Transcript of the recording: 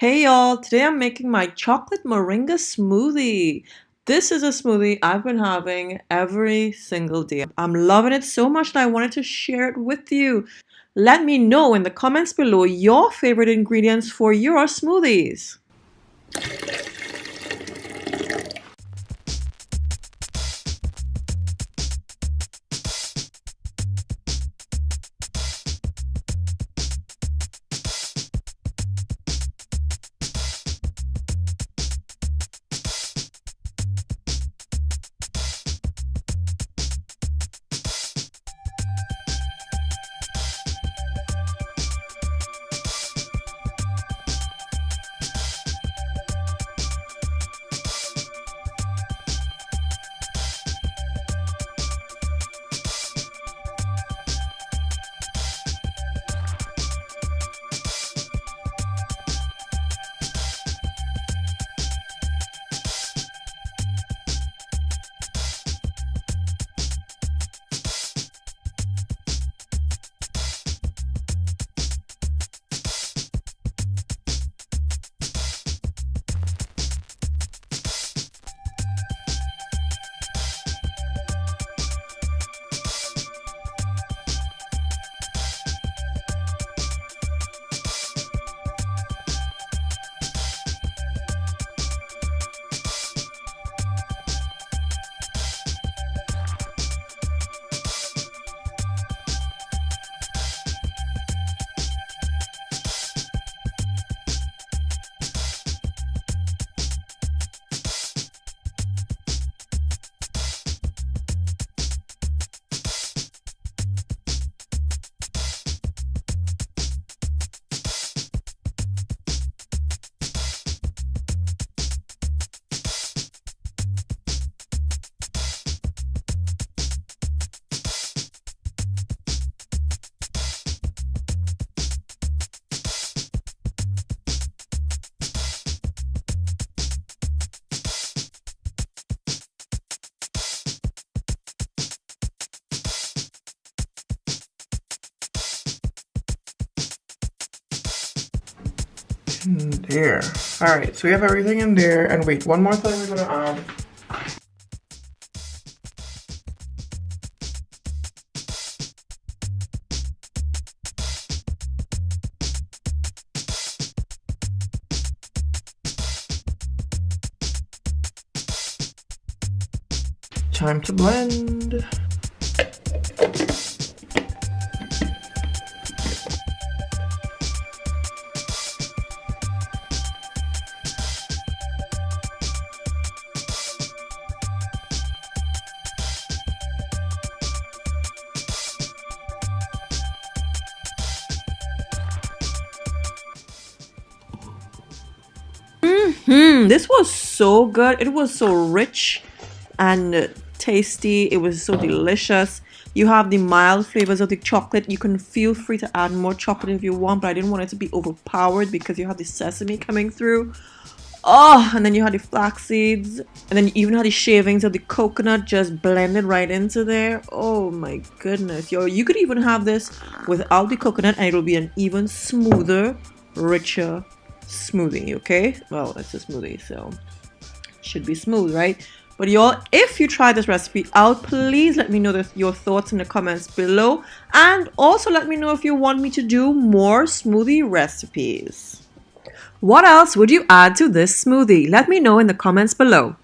Hey y'all, today I'm making my chocolate moringa smoothie. This is a smoothie I've been having every single day. I'm loving it so much that I wanted to share it with you. Let me know in the comments below your favorite ingredients for your smoothies. In there. All right, so we have everything in there. And wait, one more thing we're gonna add. Time to blend. Hmm, this was so good. It was so rich and tasty. It was so delicious. You have the mild flavors of the chocolate. You can feel free to add more chocolate if you want, but I didn't want it to be overpowered because you have the sesame coming through. Oh, and then you had the flax seeds, and then you even had the shavings of the coconut just blended right into there. Oh my goodness, yo! You could even have this without the coconut, and it'll be an even smoother, richer smoothie, okay? Well, it's a smoothie, so should be smooth, right? But y'all, if you try this recipe out, please let me know the, your thoughts in the comments below. And also let me know if you want me to do more smoothie recipes. What else would you add to this smoothie? Let me know in the comments below.